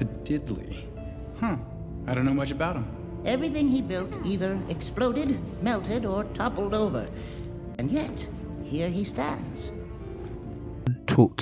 Padidley. Huh. I don't know much about him. Everything he built either exploded, melted, or toppled over. And yet, here he stands. Talk to